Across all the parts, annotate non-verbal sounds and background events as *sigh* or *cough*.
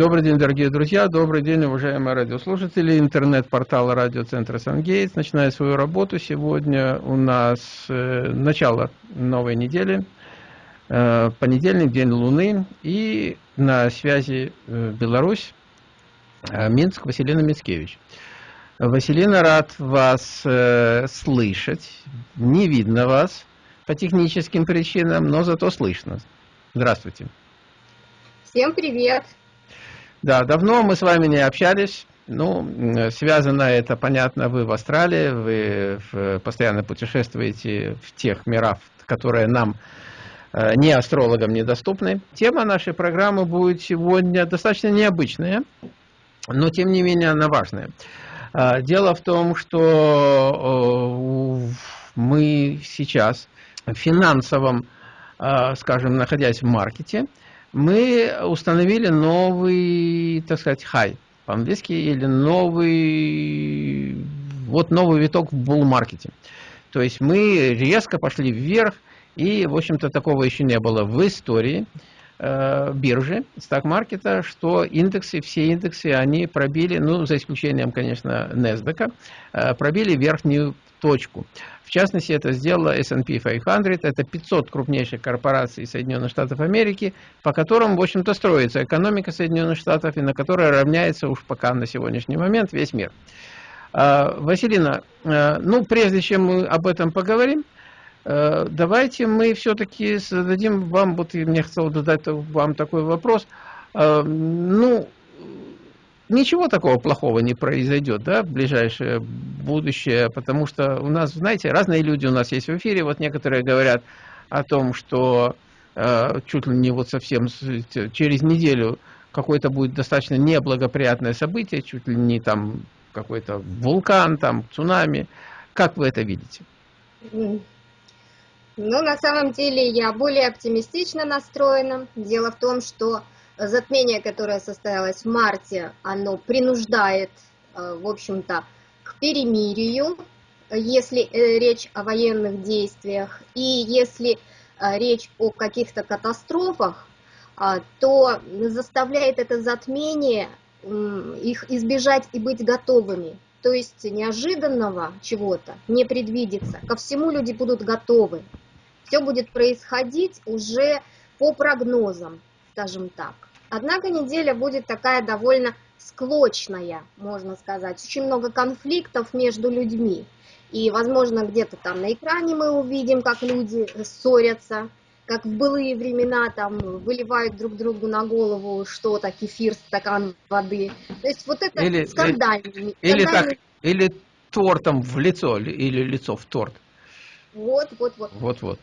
Добрый день, дорогие друзья, добрый день, уважаемые радиослушатели. Интернет-портал радиоцентра «Сангейтс» начинает свою работу. Сегодня у нас э, начало новой недели, э, понедельник, день Луны, и на связи э, Беларусь, э, Минск, Василина Мицкевич. Василина, рад вас э, слышать. Не видно вас по техническим причинам, но зато слышно. Здравствуйте. Всем привет. Да, давно мы с вами не общались. Ну, связано это, понятно, вы в Австралии, вы постоянно путешествуете в тех мирах, которые нам, э, не астрологам, недоступны. Тема нашей программы будет сегодня достаточно необычная, но тем не менее она важная. А, дело в том, что мы сейчас в финансовом, а, скажем, находясь в маркете, мы установили новый, так сказать, хай по-английски, или новый, вот новый виток в булл-маркете. То есть мы резко пошли вверх, и, в общем-то, такого еще не было в истории э, биржи, стак-маркета, что индексы, все индексы, они пробили, ну, за исключением, конечно, NASDAQ, э, пробили верхнюю точку. В частности, это сделала S&P 500, это 500 крупнейших корпораций Соединенных Штатов Америки, по которым, в общем-то, строится экономика Соединенных Штатов, и на которой равняется уж пока на сегодняшний момент весь мир. А, Василина, а, ну, прежде чем мы об этом поговорим, а, давайте мы все-таки зададим вам, вот мне хотел задать вам такой вопрос, ну, ничего такого плохого не произойдет да, в ближайшее будущее, потому что у нас, знаете, разные люди у нас есть в эфире, вот некоторые говорят о том, что э, чуть ли не вот совсем через неделю какое-то будет достаточно неблагоприятное событие, чуть ли не там какой-то вулкан, там цунами. Как вы это видите? Ну, на самом деле я более оптимистично настроена. Дело в том, что затмение, которое состоялось в марте, оно принуждает, э, в общем-то, к перемирию, если э, речь о военных действиях, и если э, речь о каких-то катастрофах, то заставляет это затмение их избежать и быть готовыми. То есть неожиданного чего-то не предвидится. Ко всему люди будут готовы. Все будет происходить уже по прогнозам, скажем так. Однако неделя будет такая довольно склочная, можно сказать. Очень много конфликтов между людьми. И, возможно, где-то там на экране мы увидим, как люди ссорятся, как в былые времена там выливают друг другу на голову что-то, кефир, стакан воды. То есть вот это или, скандальный. Или, так, или тортом в лицо, или лицо в торт. Вот, вот, вот. Вот, вот.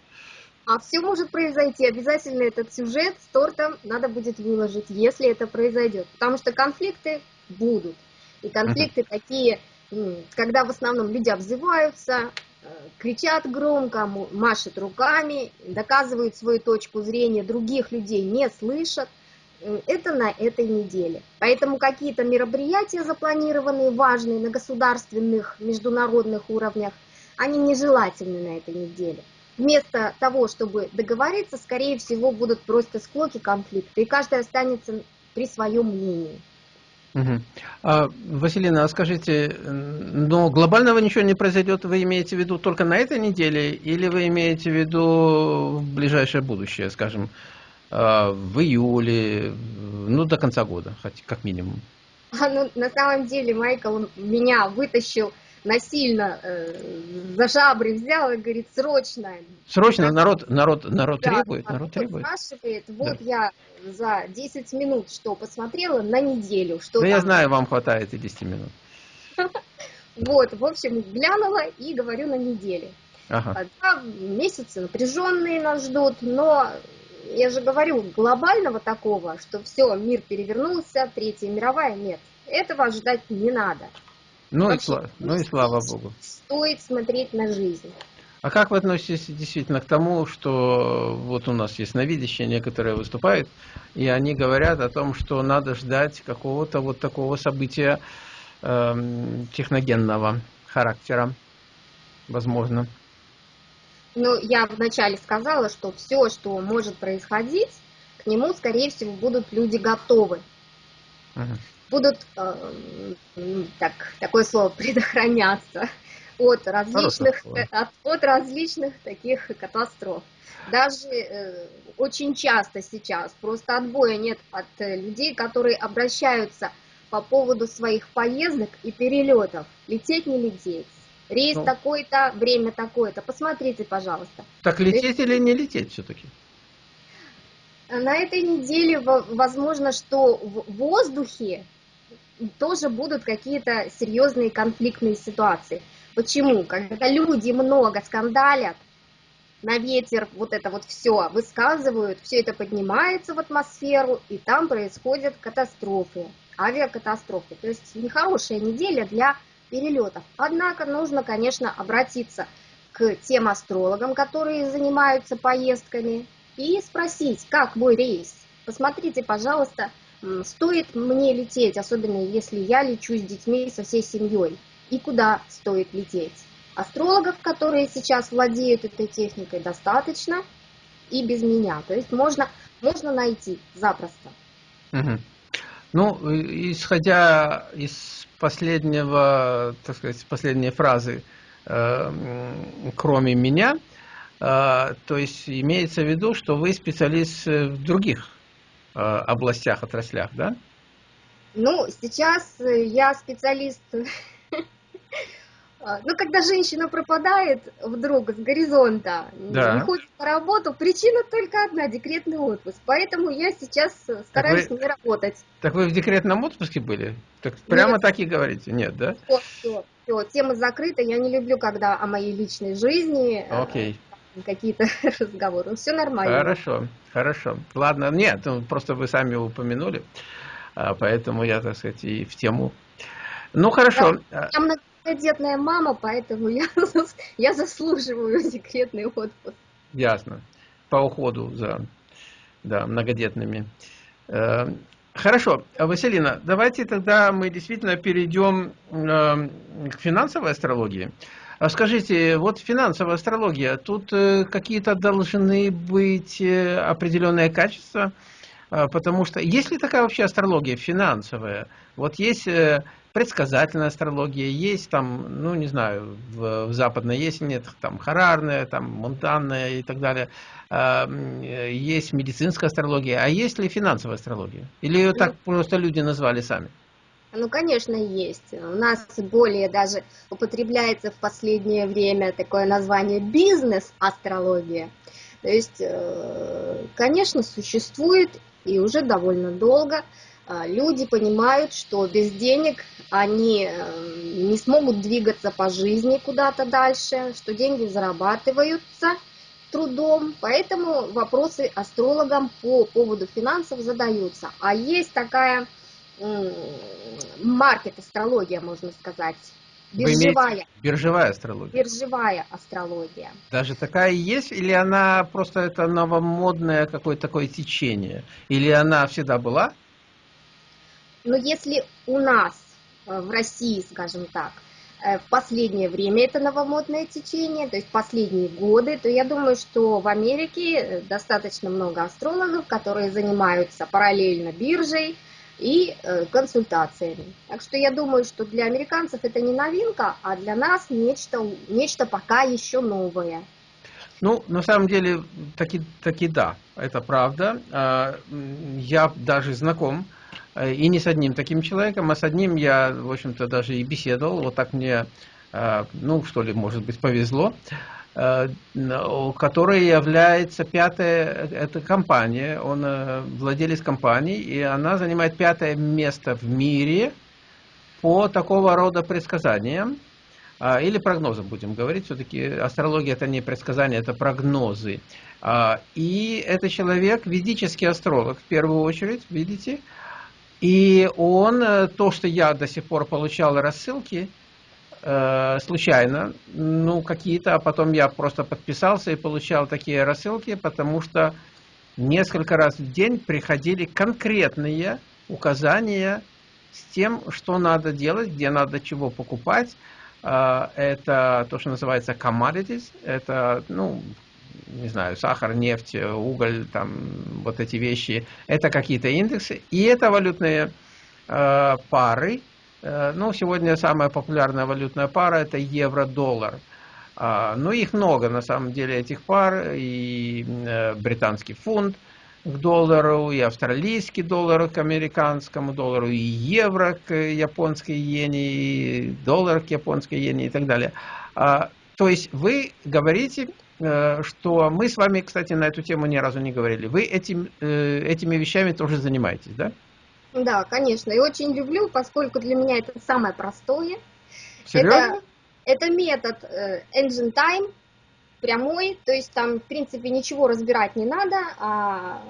А все может произойти. Обязательно этот сюжет с тортом надо будет выложить, если это произойдет. Потому что конфликты будут. И конфликты такие, когда в основном люди обзываются, э, кричат громко, машут руками, доказывают свою точку зрения, других людей не слышат. Это на этой неделе. Поэтому какие-то мероприятия запланированные, важные на государственных, международных уровнях, они нежелательны на этой неделе вместо того, чтобы договориться, скорее всего, будут просто склоки, конфликты, и каждый останется при своем мнении. Угу. А, Василина, а скажите, но глобального ничего не произойдет, вы имеете в виду только на этой неделе, или вы имеете в виду в ближайшее будущее, скажем, а, в июле, ну, до конца года, хоть как минимум? А, ну, на самом деле, Майкл меня вытащил насильно э, за жабры взял и говорит, срочно. Срочно народ, народ, народ да, требует, народ требует. спрашивает, вот да. я за 10 минут что посмотрела на неделю. Что да там... я знаю, вам хватает и 10 минут. *laughs* Вот, в общем, глянула и говорю на неделе. Ага. Да, месяцы напряженные нас ждут, но я же говорю, глобального такого, что все, мир перевернулся, Третья мировая, нет. Этого ожидать не надо. Ну, и, слава, ну и слава Богу. Стоит смотреть на жизнь. А как вы относитесь действительно к тому, что вот у нас есть новидящие, некоторые выступают, и они говорят о том, что надо ждать какого-то вот такого события э, техногенного характера, возможно. Ну, я вначале сказала, что все, что может происходить, к нему, скорее всего, будут люди готовы. угу. Будут, э, так, такое слово, *laughs* предохраняться от различных, от, от различных таких катастроф. Даже э, очень часто сейчас просто отбоя нет от э, людей, которые обращаются по поводу своих поездок и перелетов. Лететь, не лететь. Рейс ну, такой-то, время такое-то. Посмотрите, пожалуйста. Так лететь или не лететь все-таки? На этой неделе возможно, что в воздухе тоже будут какие-то серьезные конфликтные ситуации. Почему? Когда люди много скандалят, на ветер вот это вот все высказывают, все это поднимается в атмосферу, и там происходят катастрофы, авиакатастрофы. То есть нехорошая неделя для перелетов. Однако нужно, конечно, обратиться к тем астрологам, которые занимаются поездками, и спросить, как мой рейс. Посмотрите, пожалуйста, стоит мне лететь, особенно если я лечу с детьми, со всей семьей, и куда стоит лететь. Астрологов, которые сейчас владеют этой техникой, достаточно и без меня. То есть можно, можно найти запросто. Угу. Ну, исходя из последнего, так сказать, последней фразы, э, кроме меня, э, то есть имеется в виду, что вы специалист в других э, областях, отраслях, да? Ну, сейчас я специалист *laughs* а, ну, когда женщина пропадает вдруг с горизонта, да. не ходит на работу, причина только одна – декретный отпуск. Поэтому я сейчас стараюсь так вы, не работать. Так вы в декретном отпуске были? Так прямо Нет. так и говорите? Нет, да? Все, все, все, тема закрыта. Я не люблю, когда о моей личной жизни э, Окей. Какие-то *laughs* разговоры. Все нормально. Хорошо, хорошо. Ладно, нет, ну, просто вы сами упомянули, а, поэтому я, так сказать, и в тему ну хорошо. Да, я многодетная мама, поэтому я, *laughs* я заслуживаю декретный отпуск. Ясно. По уходу за да, многодетными. Э, хорошо, Василина, давайте тогда мы действительно перейдем э, к финансовой астрологии. А скажите, вот финансовая астрология, тут э, какие-то должны быть определенные качества, потому что есть ли такая вообще астрология финансовая? Вот есть предсказательная астрология, есть там, ну не знаю, в, в западной есть нет, там харарная, там монтанная и так далее. А, есть медицинская астрология, а есть ли финансовая астрология? Или ее так просто люди назвали сами? Ну, конечно, есть. У нас более даже употребляется в последнее время такое название бизнес-астрология. То есть, э, конечно, существует и уже довольно долго а, люди понимают, что без денег они э, не смогут двигаться по жизни куда-то дальше, что деньги зарабатываются трудом, поэтому вопросы астрологам по поводу финансов задаются. А есть такая маркет-астрология, можно сказать, биржевая. Биржевая астрология. Биржевая астрология. Даже такая есть, или она просто это новомодное какое-то такое течение? Или она всегда была? Но если у нас э, в России, скажем так, э, в последнее время это новомодное течение, то есть последние годы, то я думаю, что в Америке э, достаточно много астрологов, которые занимаются параллельно биржей и консультациями. Так что я думаю, что для американцев это не новинка, а для нас нечто, нечто пока еще новое. Ну, на самом деле, таки, таки да, это правда. А, я даже знаком Э, и не с одним таким человеком, а с одним я, в общем-то, даже и беседовал. Вот так мне, э, ну, что ли, может быть, повезло э, которая является пятая, это компания, он владелец компании, и она занимает пятое место в мире по такого рода предсказаниям, а, или прогнозам будем говорить, все-таки астрология это не предсказания, это прогнозы. А, и это человек, ведический астролог в первую очередь, видите, и он, э, то, что я до сих пор получал рассылки, э, случайно, ну, какие-то, а потом я просто подписался и получал такие рассылки, потому что несколько раз в день приходили конкретные указания с тем, что надо делать, где надо чего покупать. Э, это то, что называется commodities, это, ну, не знаю, сахар, нефть, уголь, там, вот эти вещи, это какие-то индексы, и это валютные пары. Ну, сегодня самая популярная валютная пара – это евро-доллар. Ну, их много, на самом деле, этих пар. И британский фунт – к доллару, и австралийский доллар к американскому доллару, и евро к японской иене, и доллар к японской иене и так далее. А, то есть вы говорите, э, что мы с вами, кстати, на эту тему ни разу не говорили. Вы этим, э, этими вещами тоже занимаетесь, да? Да, конечно. И очень люблю, поскольку для меня это самое простое. Серьезно? Это, это метод э, Engine Time, прямой, то есть там, в принципе, ничего разбирать не надо, а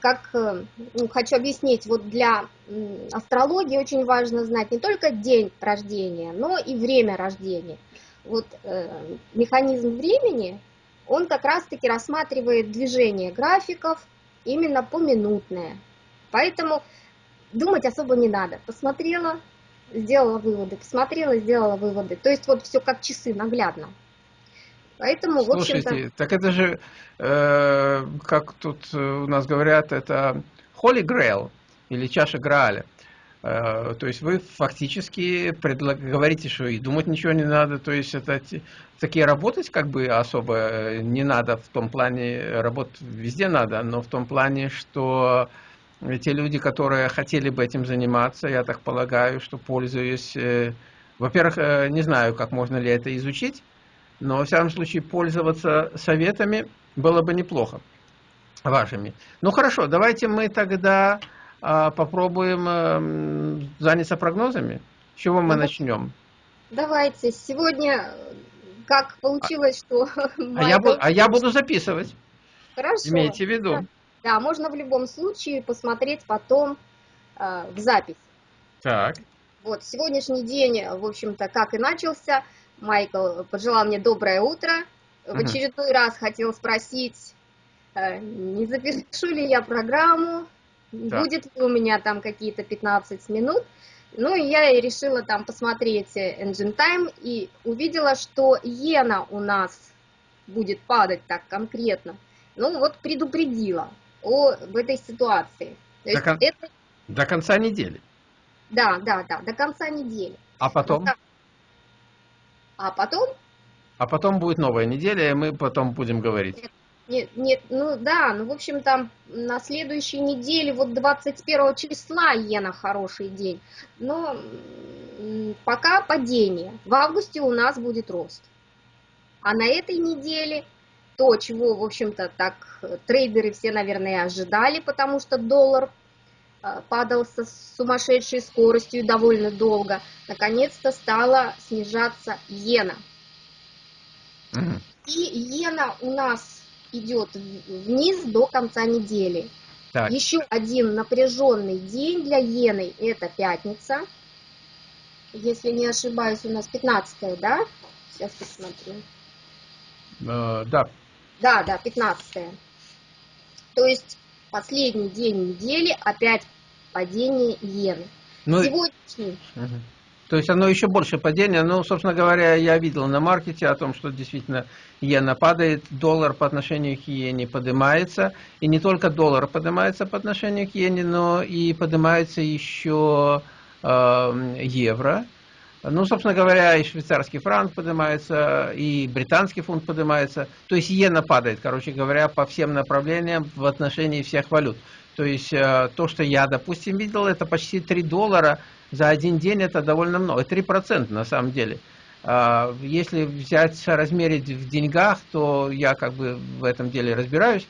как э, ну, хочу объяснить, вот для астрологии очень важно знать не только день рождения, но и время рождения. Вот э, механизм времени, он как раз-таки рассматривает движение графиков именно поминутное. Поэтому думать особо не надо. Посмотрела, сделала выводы, посмотрела, сделала выводы. То есть вот все как часы, наглядно. Поэтому, Слушайте, в общем-то... так это же, э, как тут у нас говорят, это Holy Grail или чаша Грааля. Э, то есть вы фактически предлаг... говорите, что и думать ничего не надо, то есть это такие работать как бы особо не надо в том плане, работать везде надо, но в том плане, что те люди, которые хотели бы этим заниматься, я так полагаю, что пользуюсь, э, во-первых, э, не знаю, как можно ли это изучить, но, во всяком случае, пользоваться советами было бы неплохо вашими. Ну, хорошо, давайте мы тогда а, попробуем а, заняться прогнозами. С чего мы начнем? Давайте. Сегодня, как получилось, что... *laughs* А я, буду, а я буду записывать. Хорошо. Имейте в виду. Да, можно в любом случае посмотреть потом э, в запись. Так. Вот, сегодняшний день, в общем-то, как и начался – Майкл пожелал мне доброе утро. В очередной раз хотел спросить, э, не запишу ли я программу, да. будет ли у меня там какие-то 15 минут. Ну, и я решила там посмотреть Engine Time и увидела, что иена у нас будет падать так конкретно. Ну, вот предупредила о, об этой ситуации. То до, кон... это... до конца недели? Да, да, да, до конца недели. А потом? А потом? А потом будет новая неделя, и мы потом будем говорить. Нет, нет, нет ну да, ну в общем там на следующей неделе, вот 21 числа Иена хороший день, но пока падение. В августе у нас будет рост. А на этой неделе то, чего, в общем-то, так трейдеры все, наверное, ожидали, потому что доллар Э, падал со сумасшедшей скоростью довольно долго, наконец-то стала снижаться иена. Угу. И иена у нас идет вниз до конца недели. Так. Еще один напряженный день для иены – это пятница. Если не ошибаюсь, у нас 15 да? Сейчас посмотрю. Э, да. Да, да, 15 -е. То есть последний день недели опять падение иены. Ну, Сегодняшний... Угу. То есть оно еще больше падение. Ну, собственно говоря, я видел на маркете о том, что действительно иена падает, доллар по отношению к иене поднимается. И не только доллар поднимается по отношению к иене, но и поднимается еще э, евро. Ну, собственно говоря, и швейцарский франк поднимается, и британский фунт поднимается. То есть иена падает, короче говоря, по всем направлениям в отношении всех валют. То есть э, то, что я, допустим, видел, это почти 3 доллара за один день, это довольно много, 3% на самом деле. А, если взять, размерить в деньгах, то я как бы в этом деле разбираюсь,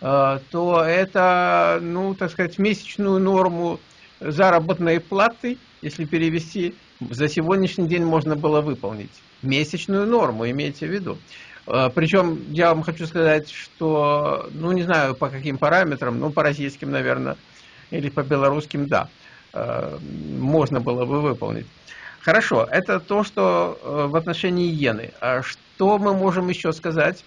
э, то это, ну, так сказать, месячную норму заработной платы, если перевести, за сегодняшний день можно было выполнить. Месячную норму, имейте в виду. Э, Причем я вам хочу сказать, что, ну не знаю по каким параметрам, ну по российским, наверное, или по белорусским, да, э, можно было бы выполнить. Хорошо, это то, что э, в отношении иены. А что мы можем еще сказать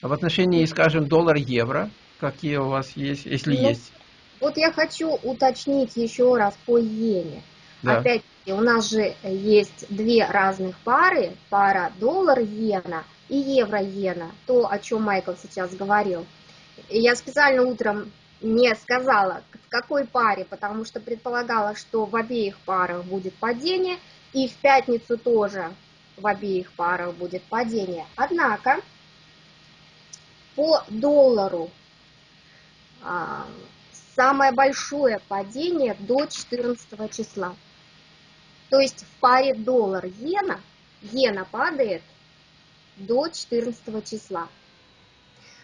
в отношении, скажем, доллар-евро? Какие у вас есть, если ну, есть? Вот я хочу уточнить еще раз по иене. Да. Опять у нас же есть две разных пары, пара доллар-иена – и евро-иена, то, о чем Майкл сейчас говорил. Я специально утром не сказала, В какой паре? Потому что предполагалось, что в обеих парах будет падение, и в пятницу тоже в обеих парах будет падение. Однако по доллару а, самое большое падение до 14 числа. То есть в паре доллар-иена, иена падает до 14 числа.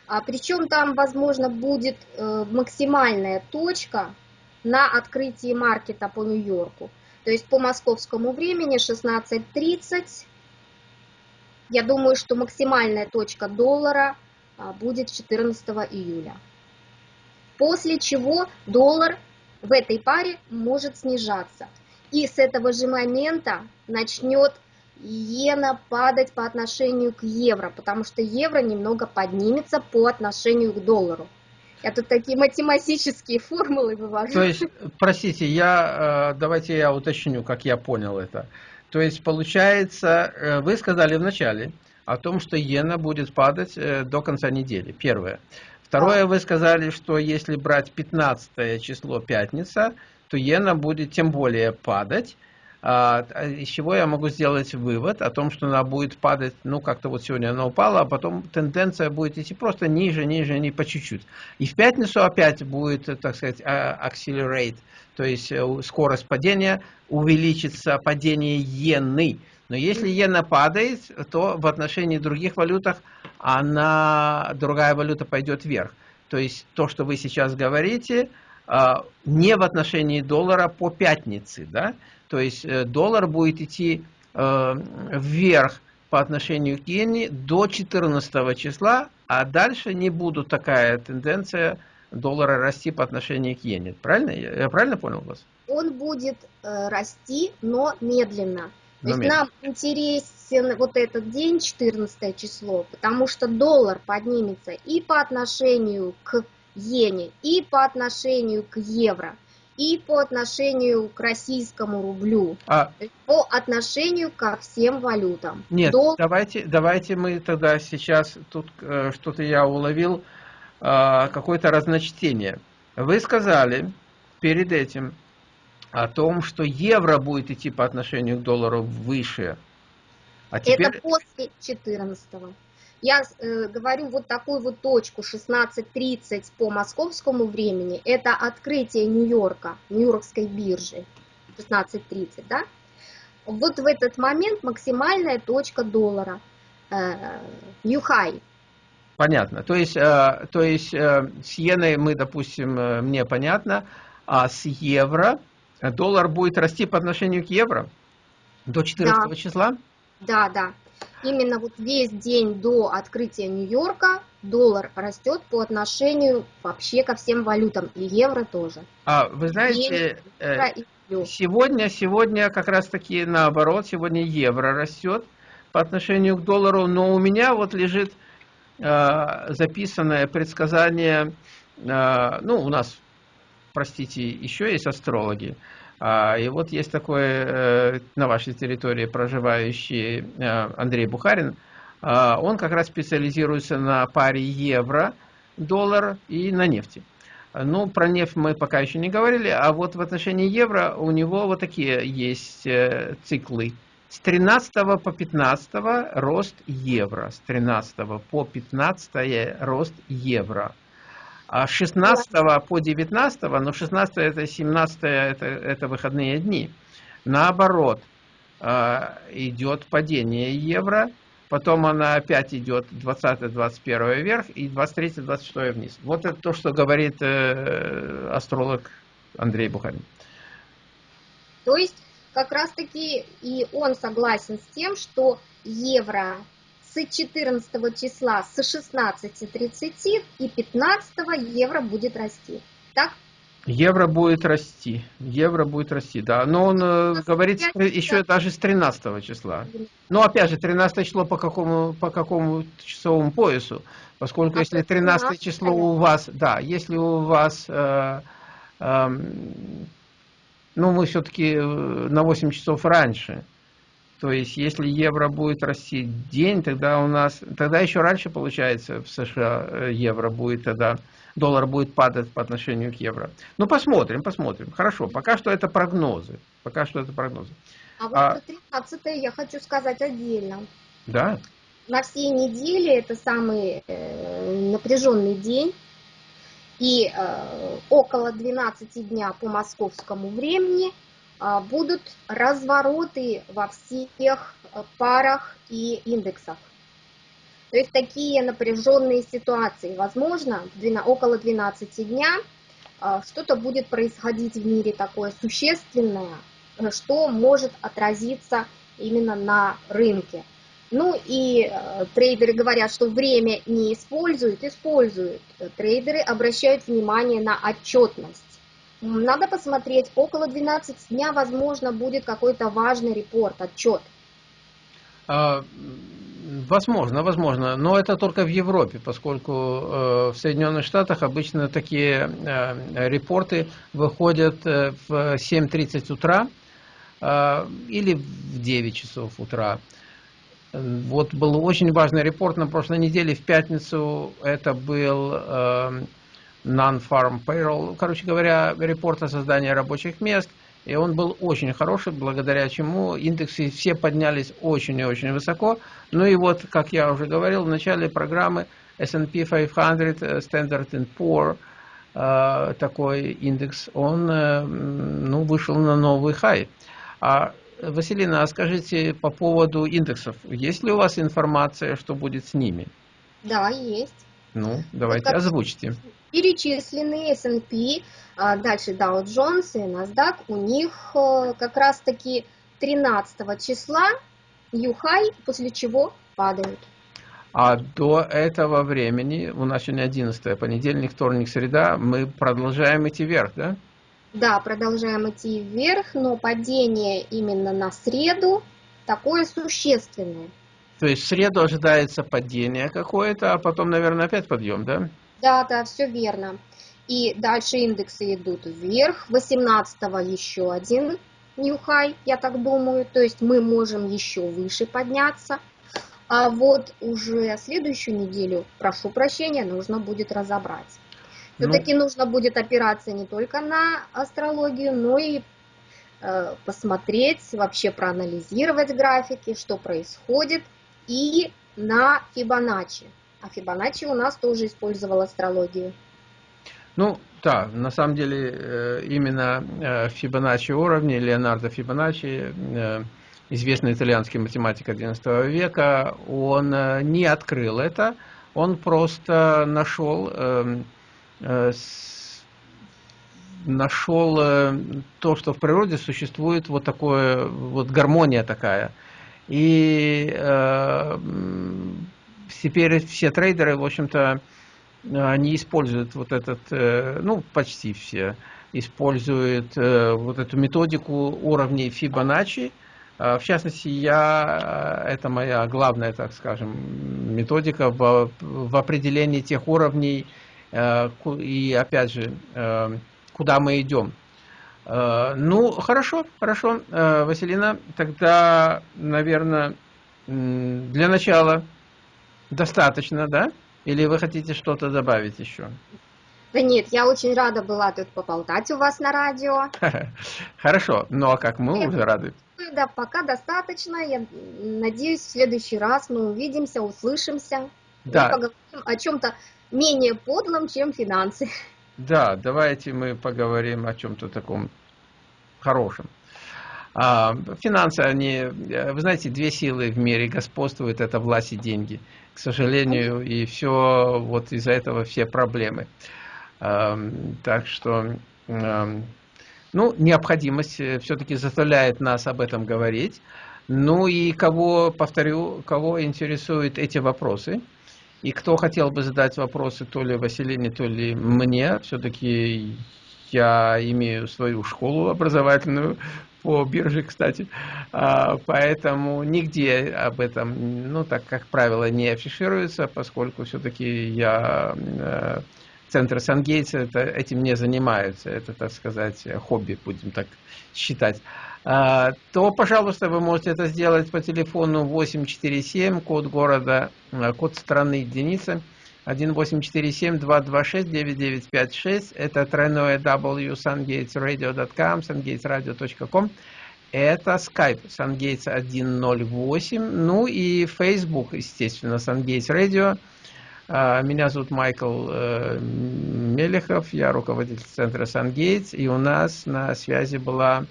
А, причем там, возможно, будет э, максимальная точка на открытии маркета по Нью-Йорку. То есть по московскому времени 16.30. Я думаю, что максимальная точка доллара а, будет 14 июля. После чего доллар в этой паре может снижаться. И с этого же момента начнет иена падать по отношению к евро, потому что евро немного поднимется по отношению к доллару. Я тут такие математические формулы вывожу. То есть, простите, я, э, давайте я уточню, как я понял это. То есть, получается, э, вы сказали вначале о том, что иена будет падать э, до конца недели, первое. Второе, вы сказали, что если брать 15 число пятница, то иена будет тем более падать, а, а из чего я могу сделать вывод о том, что она будет падать, ну, как-то вот сегодня она упала, а потом тенденция будет идти просто ниже, ниже, не по чуть-чуть. И в пятницу опять будет, так сказать, а, accelerate, то есть э, скорость падения увеличится, падение иены. Но если иена падает, то в отношении других валютах она, другая валюта пойдет вверх. То есть то, что вы сейчас говорите, не в отношении доллара по пятнице, да, то есть э, доллар будет идти э, вверх по отношению к иене до 14 числа, а дальше не будет такая тенденция доллара расти по отношению к иене. Правильно? Я правильно понял вас? Он будет э, расти, но медленно. То есть нам интересен вот этот день, 14 число, потому что доллар поднимется и по отношению к иене, и по отношению к евро и по отношению к российскому рублю, а... по отношению ко всем валютам. Нет, Дол... давайте, давайте мы тогда сейчас, тут э, что-то я уловил, э, какое-то разночтение. Вы сказали перед этим о том, что евро будет идти по отношению к доллару выше. А теперь... Это после 14 -го. Я э, говорю вот такую вот точку 16.30 по московскому времени. Это открытие Нью-Йорка, Нью-Йоркской биржи. 16.30, да? Вот в этот момент максимальная точка доллара. Э, New High. Понятно. То есть, э, то есть э, с иеной мы, допустим, э, мне понятно, а с евро доллар будет расти по отношению к евро до 14 да. числа? Да, да именно вот весь день до открытия Нью-Йорка доллар растет по отношению вообще ко всем валютам, и евро тоже. А вы знаете, э, сегодня, сегодня как раз таки наоборот, сегодня евро растет по отношению к доллару, но у меня вот лежит э, записанное предсказание, э, ну у нас, простите, еще есть астрологи, а, и вот есть такой э, на вашей территории проживающий э, Андрей Бухарин. А, он как раз специализируется на паре евро-доллар и на нефти. Ну, про нефть мы пока еще не говорили, а вот в отношении евро у него вот такие есть э, циклы. С 13 по 15 рост евро, с 13 по 15 рост евро. А 16 по 19, но 16 это 17 это, это выходные дни. Наоборот, а, идет падение евро, потом она опять идет 20-21 вверх и 23-26 вниз. Вот это то, что говорит э, астролог Андрей Бухарин. То есть как раз таки и он согласен с тем, что евро с 14 числа с 16.30 и 15 евро будет расти. Так? Евро будет расти. Евро будет расти, да. Но он э, говорит еще даже с 13 числа. Но опять же, 13 число по какому, по какому часовому поясу? Поскольку а если 13 число у вас, да, если у вас, э, э, ну мы все-таки э, на 8 часов раньше, То есть, если евро будет расти день, тогда у нас, тогда еще раньше, получается, в США э, евро будет тогда, доллар будет падать по отношению к евро. Ну, посмотрим, посмотрим. Хорошо, пока что это прогнозы. Пока что это прогнозы. А вот а, 13 я хочу сказать отдельно. Да. На всей неделе это самый э, напряженный день. И э, около 12 дня по московскому времени будут развороты во всех парах и индексах. То есть такие напряженные ситуации. Возможно, около 12 дня э, что-то будет происходить в мире такое существенное, э, что может отразиться именно на рынке. Ну и э, трейдеры говорят, что время не используют, используют. Трейдеры обращают внимание на отчетность. Надо посмотреть, около 12 дня, возможно, будет какой-то важный репорт, отчет. А, возможно, возможно, но это только в Европе, поскольку э, в Соединенных Штатах обычно такие э, репорты выходят э, в 7.30 утра э, или в 9 часов утра. Вот был очень важный репорт на прошлой неделе, в пятницу, это был э, Non-Farm Payroll, короче говоря, репорт о создании рабочих мест, и он был очень хороший, благодаря чему индексы все поднялись очень и очень высоко. Ну и вот, как я уже говорил в начале программы, S&P 500, э, Standard Poor, э, такой индекс, он э, ну, вышел на новый хай. А Василина, а скажите по поводу индексов. Есть ли у вас информация, что будет с ними? Да, есть. Ну, давайте вот озвучьте. Перечислены S&P, а дальше Dow Jones и NASDAQ, у них э, как раз-таки 13 числа high, после чего падают. А до этого времени, у нас сегодня 11 понедельник, вторник, среда, мы продолжаем идти вверх, да? Да, продолжаем идти вверх, но падение именно на среду такое существенное. То есть в среду ожидается падение какое-то, а потом, наверное, опять подъем, да? Да, да, все верно. И дальше индексы идут вверх. 18-го еще один high, я так думаю. То есть мы можем еще выше подняться. А вот уже следующую неделю, прошу прощения, нужно будет разобрать. Все-таки ну, нужно будет опираться не только на астрологию, но и э, посмотреть, вообще проанализировать графики, что происходит, и на Фибоначчи. А Фибоначчи у нас тоже использовал астрологию. Ну, да, на самом деле э, именно э, Фибоначчи уровни, Леонардо Фибоначчи, э, известный итальянский математик XI века, он не открыл это, он просто нашел эм, нашел то, что в природе существует вот такое, вот гармония такая. И теперь все трейдеры, в общем-то, они используют вот этот, э, ну, почти все, используют э, вот эту методику уровней. Э, в частности, я, это моя главная, так скажем, методика в, в определении тех уровней, Э, и опять же, э, куда мы идем. Э, ну, хорошо, хорошо, Василина, тогда, наверное, для начала достаточно, да? Или вы хотите что-то добавить еще? Да нет, я очень рада была тут поболтать у вас на радио. *laughs* Хорошо, ну а как мы нет, уже рады. Да, пока достаточно. Я надеюсь, в следующий раз мы увидимся, услышимся. Да. И поговорим о чем-то менее подлым, чем финансы. Да, давайте мы поговорим о чем-то таком хорошем. А, финансы, они, вы знаете, две силы в мире господствуют, это власть и деньги. К сожалению, и все, вот из-за этого все проблемы. А, так что, а, ну, необходимость все-таки заставляет нас об этом говорить. Ну и кого, повторю, кого интересуют эти вопросы – и кто хотел бы задать вопросы то ли Василине, то ли мне, все-таки я имею свою школу образовательную по бирже, кстати, а, поэтому нигде об этом, ну, так как правило, не афишируется, поскольку все-таки я э, центр Сангейтса этим не занимаются, это, так сказать, хобби, будем так считать. то, пожалуйста, вы можете это сделать по телефону 847, код города, код страны единица 1847-226-9956. Это тройное w sungatesradio.com, sungatesradio.com. Это Skype SunGates 108. Ну и Facebook, естественно, SunGates Radio. А, меня зовут Майкл э, Мелехов, я руководитель центра SunGates. И у нас на связи была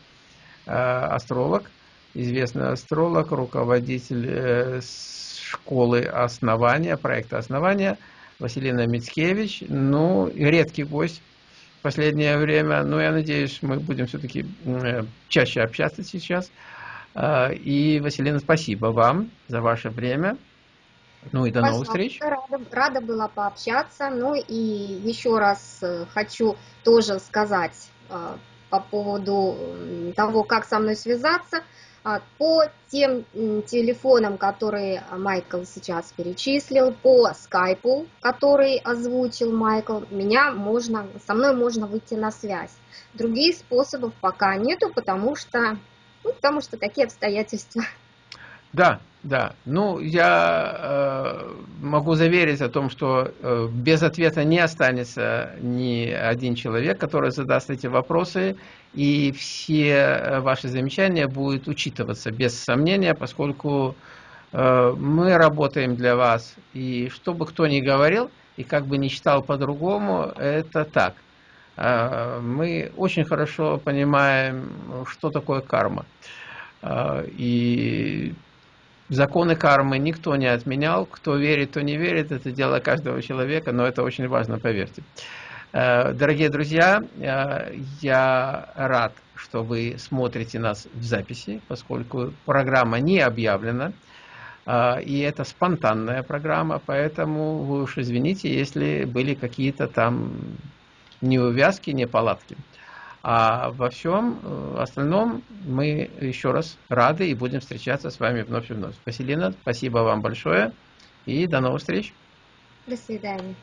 э, астролог, известный астролог, руководитель э, школы основания, проекта основания – Василина Мицкевич. Ну, редкий гость в последнее время. Но я надеюсь, мы будем все-таки э, чаще общаться сейчас. А, и, Василина, спасибо вам за ваше время. Ну и до новых встреч. Рада, рада была пообщаться. Ну и еще раз э, хочу тоже сказать э, по поводу того, как со мной связаться. А, по тем телефонам, которые Майкл сейчас перечислил, по скайпу, который озвучил Майкл, меня можно, со мной можно выйти на связь. Других способов пока нету, потому что, ну, потому что такие обстоятельства. Да, да. Ну, я э, могу заверить о том, что э, без ответа не останется ни один человек, который задаст эти вопросы, и все э, ваши замечания будут учитываться без сомнения, поскольку э, мы работаем для вас, и что бы кто ни говорил, и как бы ни считал по-другому, это так. Э, мы очень хорошо понимаем, что такое карма. Э, и Законы кармы никто не отменял. Кто верит, то не верит. Это дело каждого человека, но это очень важно, поверьте. Э, дорогие друзья, э, я рад, что вы смотрите нас в записи, поскольку программа не объявлена. Э, и это спонтанная программа, поэтому вы уж извините, если были какие-то там неувязки, неполадки. А во всем э, остальном мы еще раз рады и будем встречаться с вами вновь и вновь. Василина, спасибо вам большое и до новых встреч. До свидания.